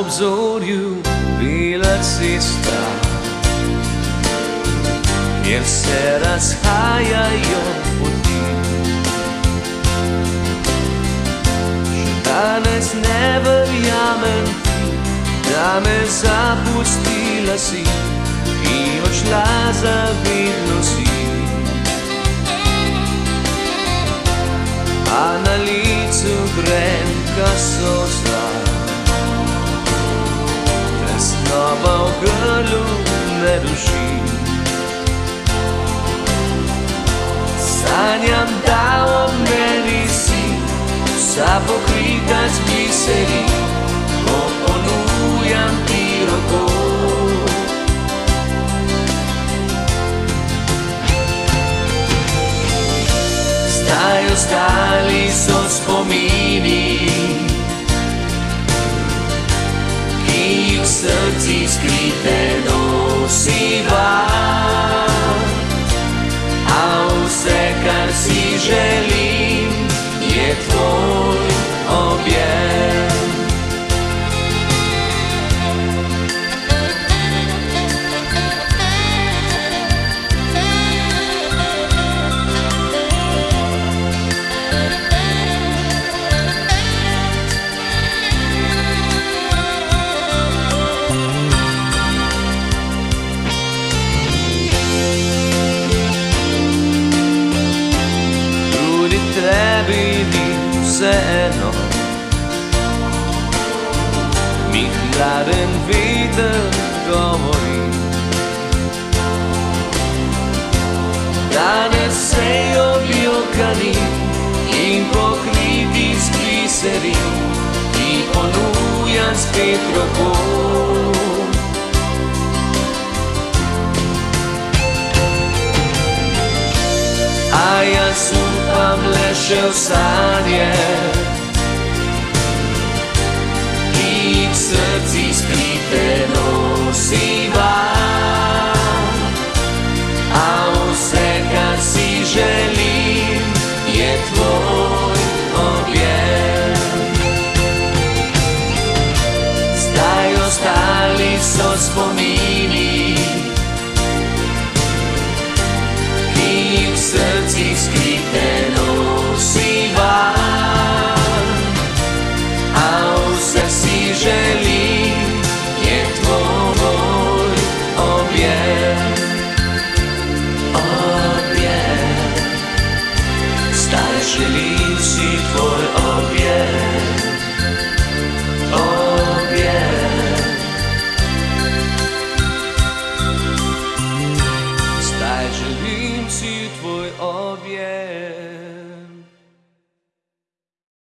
obzorju bila cesta, kjer se razhajajo poti. Še danes ne verjamem da me zapustila si in odšla za vedno si. se ruši. Sanjam da o meni si Sa pokritač biseri Ko ponujam ti roko. Staju stali so spomini tebi ni vseeno, mi hladen veter govori. Danes se objokani in pokriti s gliseri, ti ponuja spet roko. się stanie Id srci spliteno si vam A vse, kar si želim, je tvoj objem Zdaj ostali so spomini yeah.